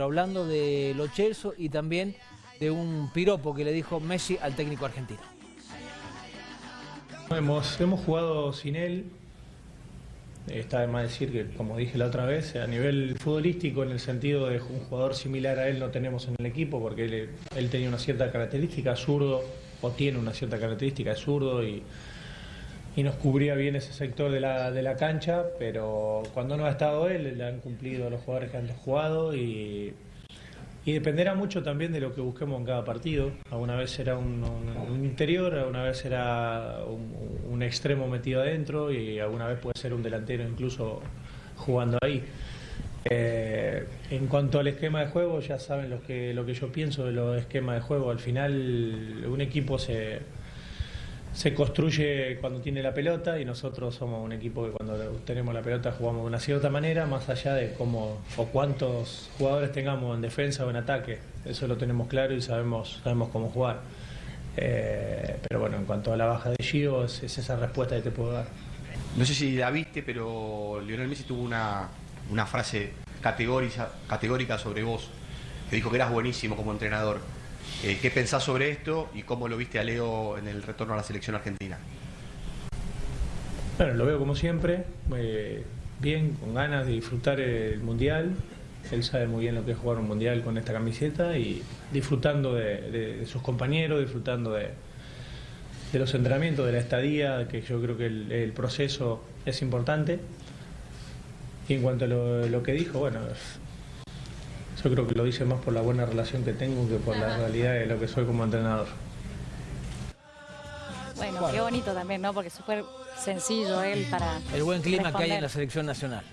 hablando de Lo Celso y también de un piropo que le dijo Messi al técnico argentino. Hemos, hemos jugado sin él, está de más decir que, como dije la otra vez, a nivel futbolístico, en el sentido de un jugador similar a él no tenemos en el equipo, porque él, tenía una cierta característica, zurdo, o tiene una cierta característica, es zurdo y, y nos cubría bien ese sector de la, de la cancha, pero cuando no ha estado él, le han cumplido los jugadores que han jugado y, y dependerá mucho también de lo que busquemos en cada partido. Alguna vez será un, un, un interior, alguna vez será un, un, extremo metido adentro y alguna vez puede ser un delantero incluso jugando ahí. Eh, en cuanto al esquema de juego, ya saben lo que, lo que yo pienso de los esquemas de juego. Al final un equipo se se construye cuando tiene la pelota y nosotros somos un equipo que cuando tenemos la pelota jugamos de una cierta manera, más allá de cómo o cuántos jugadores tengamos en defensa o en ataque. Eso lo tenemos claro y sabemos, sabemos cómo jugar. Eh, pero bueno, en cuanto a la baja de Gio, es, es, esa respuesta que te puedo dar. No sé si la viste, pero Lionel Messi tuvo una, una frase categórica sobre vos, que dijo que eras buenísimo como entrenador. Eh, ¿Qué pensás sobre esto y cómo lo viste a Leo en el retorno a la selección argentina? Bueno, lo veo como siempre, eh, bien, con ganas de disfrutar el Mundial. Él sabe muy bien lo que es jugar un Mundial con esta camiseta y disfrutando de, sus compañeros, disfrutando de, los entrenamientos, de la estadía, que yo creo que el, proceso es importante. Y en cuanto a lo que dijo, bueno, yo creo que lo dice más por la buena relación que tengo que por la realidad de lo que soy como entrenador. Bueno, qué bonito también, ¿no? Porque es súper sencillo él para. El buen clima responder. que hay en la selección nacional.